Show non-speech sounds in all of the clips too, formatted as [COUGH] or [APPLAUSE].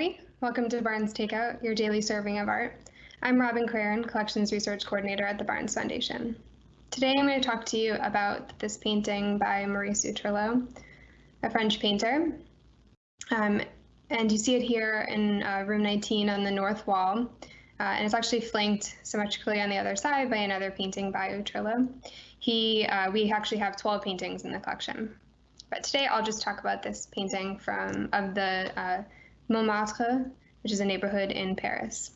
everybody. Welcome to Barnes Takeout, your daily serving of art. I'm Robin Craren, Collections Research Coordinator at the Barnes Foundation. Today I'm going to talk to you about this painting by Maurice Utrillo, a French painter. Um, and you see it here in uh, room 19 on the north wall. Uh, and it's actually flanked symmetrically on the other side by another painting by Utrillo. He, uh, we actually have 12 paintings in the collection. But today I'll just talk about this painting from of the uh, Montmartre, which is a neighborhood in Paris.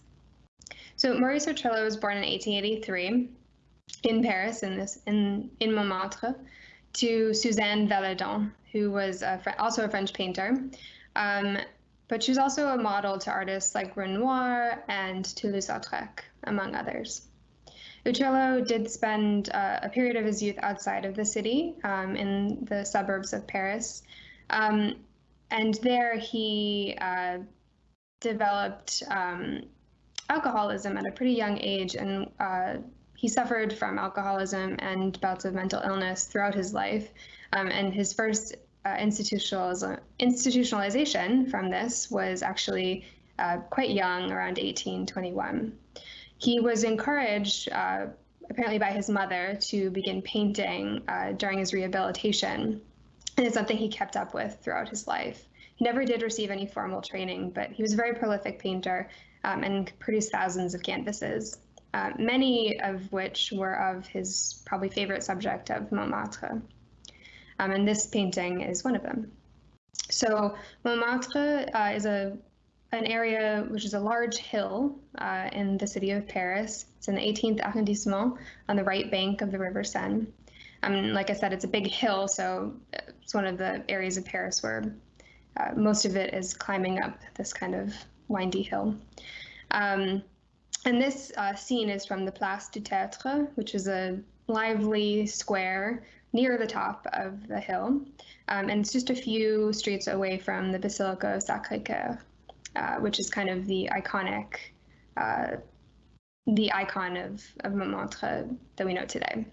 So Maurice Utrillo was born in 1883 in Paris, in this in in Montmartre, to Suzanne Valadon, who was a, also a French painter. Um, but she was also a model to artists like Renoir and Toulouse-Lautrec, among others. Utrillo did spend uh, a period of his youth outside of the city, um, in the suburbs of Paris. Um, and there he uh, developed um, alcoholism at a pretty young age, and uh, he suffered from alcoholism and bouts of mental illness throughout his life. Um, and his first uh, institutionalization from this was actually uh, quite young, around 1821. He was encouraged, uh, apparently by his mother, to begin painting uh, during his rehabilitation. And it's something he kept up with throughout his life. He never did receive any formal training, but he was a very prolific painter um, and produced thousands of canvases, uh, many of which were of his probably favorite subject of Montmartre. Um, and this painting is one of them. So Montmartre uh, is a an area which is a large hill uh, in the city of Paris. It's in the 18th arrondissement on the right bank of the River Seine. Um, like I said, it's a big hill, so it's one of the areas of Paris where uh, most of it is climbing up this kind of windy hill. Um, and this uh, scene is from the Place du Tertre, which is a lively square near the top of the hill. Um, and it's just a few streets away from the Basilica of Sacré-Cœur. Uh, which is kind of the iconic, uh, the icon of, of Montmartre that we know today.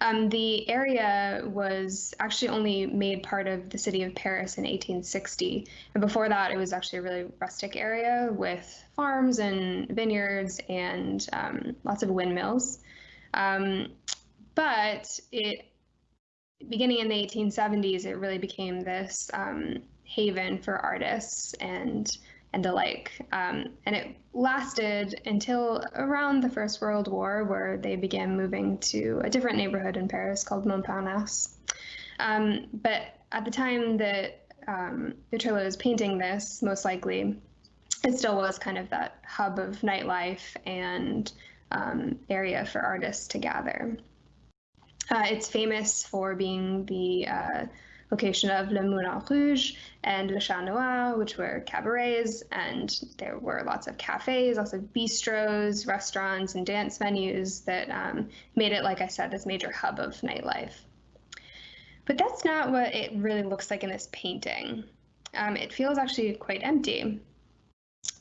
Um, the area was actually only made part of the city of Paris in 1860. And before that, it was actually a really rustic area with farms and vineyards and um, lots of windmills. Um, but it, beginning in the 1870s, it really became this um, haven for artists and and the like. Um, and it lasted until around the First World War, where they began moving to a different neighborhood in Paris called Montparnasse. Um, but at the time that um, was painting this, most likely, it still was kind of that hub of nightlife and um, area for artists to gather. Uh, it's famous for being the uh, location of Le Moulin Rouge and Le Chat Noir, which were cabarets, and there were lots of cafes, lots of bistros, restaurants, and dance venues that um, made it, like I said, this major hub of nightlife. But that's not what it really looks like in this painting. Um, it feels actually quite empty.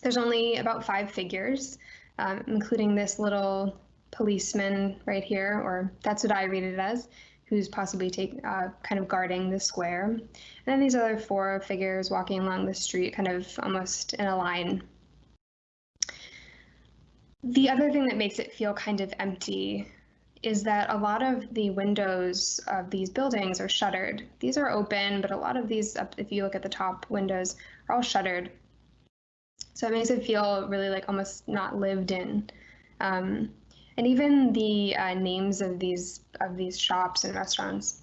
There's only about five figures, um, including this little policeman right here, or that's what I read it as, who's possibly take, uh, kind of guarding the square. And then these other four figures walking along the street, kind of almost in a line. The other thing that makes it feel kind of empty is that a lot of the windows of these buildings are shuttered. These are open, but a lot of these, if you look at the top windows, are all shuttered. So it makes it feel really like almost not lived in. Um, and even the uh, names of these of these shops and restaurants.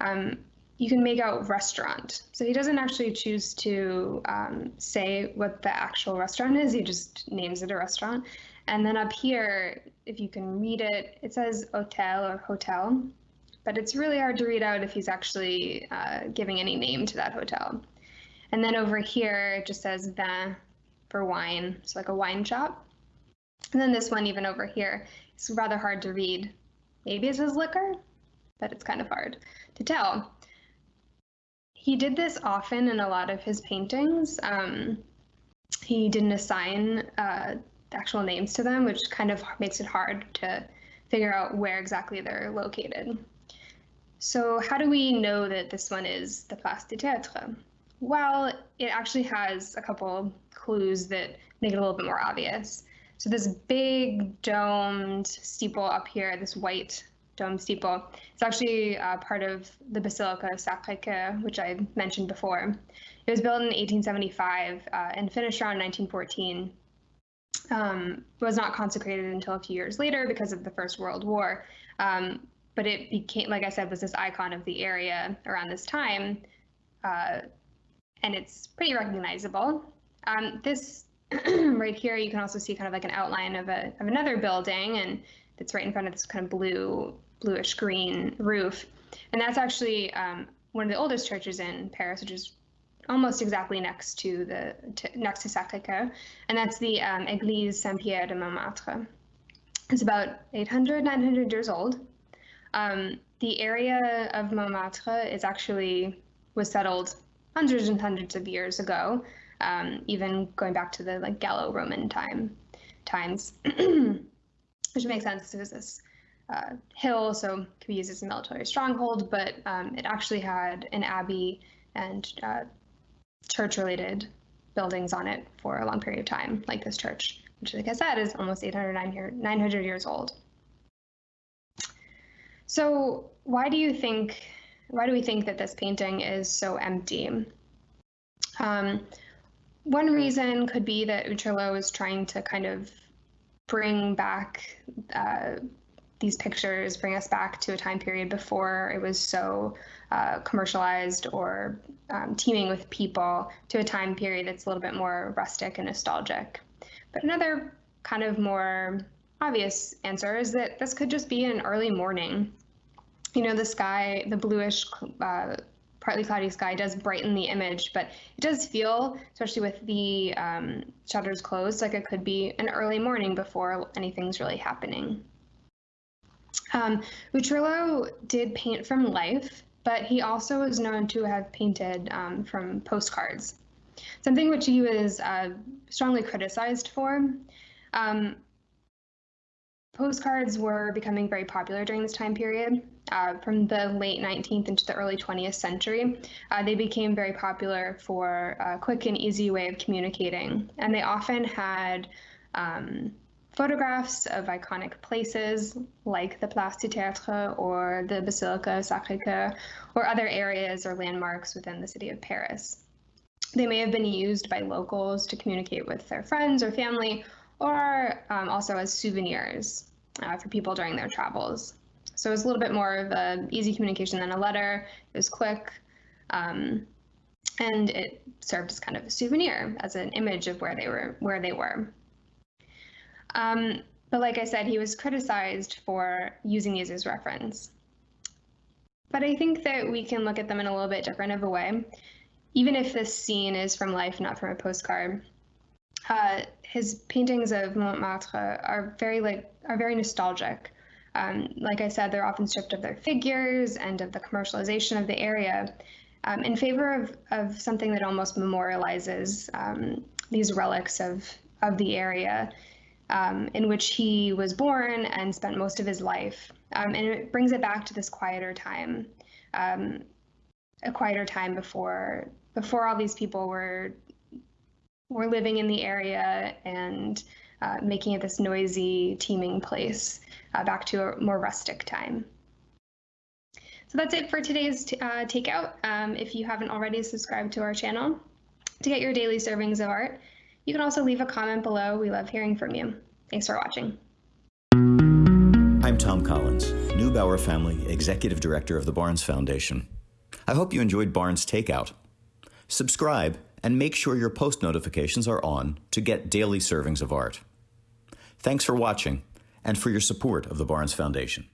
Um, you can make out restaurant. So he doesn't actually choose to um, say what the actual restaurant is. He just names it a restaurant. And then up here, if you can read it, it says hotel or hotel, but it's really hard to read out if he's actually uh, giving any name to that hotel. And then over here, it just says vin for wine, so like a wine shop. And then this one, even over here, is rather hard to read. Maybe it says liquor, but it's kind of hard to tell. He did this often in a lot of his paintings. Um, he didn't assign uh, actual names to them, which kind of makes it hard to figure out where exactly they're located. So how do we know that this one is the Place du Tertre? well, it actually has a couple clues that make it a little bit more obvious. So this big domed steeple up here, this white dome steeple, it's actually uh, part of the Basilica of Sacré-Cœur, which I mentioned before. It was built in 1875 uh, and finished around 1914. Um, was not consecrated until a few years later because of the First World War. Um, but it became, like I said, was this icon of the area around this time. Uh, and it's pretty recognizable. Um, this [CLEARS THROAT] right here, you can also see kind of like an outline of, a, of another building, and it's right in front of this kind of blue, bluish green roof. And that's actually um, one of the oldest churches in Paris, which is almost exactly next to the to, next to Sacré-Cœur, and that's the um, Église Saint-Pierre de Montmartre. It's about 800, 900 years old. Um, the area of Montmartre is actually was settled hundreds and hundreds of years ago, um, even going back to the like Gallo-Roman time times, [CLEARS THROAT] which makes sense. Was this uh, hill, so could be used as a military stronghold, but um, it actually had an abbey and uh, church-related buildings on it for a long period of time, like this church, which, like I said, is almost 800, 900 years old. So why do you think why do we think that this painting is so empty? Um, one reason could be that Utrillo is trying to kind of bring back uh, these pictures, bring us back to a time period before it was so uh, commercialized or um, teeming with people, to a time period that's a little bit more rustic and nostalgic. But another kind of more obvious answer is that this could just be an early morning you know, the sky, the bluish, uh, partly cloudy sky does brighten the image, but it does feel, especially with the um, shutters closed, like it could be an early morning before anything's really happening. Um, did paint from life, but he also is known to have painted um, from postcards, something which he was uh, strongly criticized for. Um, Postcards were becoming very popular during this time period. Uh, from the late 19th into the early 20th century, uh, they became very popular for a quick and easy way of communicating. And they often had um, photographs of iconic places like the Place du Tertre or the Basilica Sacré-Cœur or other areas or landmarks within the city of Paris. They may have been used by locals to communicate with their friends or family or um, also as souvenirs uh, for people during their travels. So it was a little bit more of an easy communication than a letter. It was quick, um, and it served as kind of a souvenir, as an image of where they were. Where they were. Um, but like I said, he was criticized for using these as reference. But I think that we can look at them in a little bit different of a way. Even if this scene is from life, not from a postcard, uh, his paintings of Montmartre are very like are very nostalgic. Um, like I said, they're often stripped of their figures and of the commercialization of the area um, in favor of, of something that almost memorializes um, these relics of, of the area um, in which he was born and spent most of his life. Um, and it brings it back to this quieter time, um, a quieter time before before all these people were were living in the area and uh, making it this noisy, teeming place uh, back to a more rustic time. So that's it for today's uh, takeout. Um, if you haven't already subscribed to our channel to get your daily servings of art, you can also leave a comment below. We love hearing from you. Thanks for watching. I'm Tom Collins, Neubauer Family Executive Director of the Barnes Foundation. I hope you enjoyed Barnes Takeout. Subscribe and make sure your post notifications are on to get daily servings of art. Thanks for watching and for your support of the Barnes Foundation.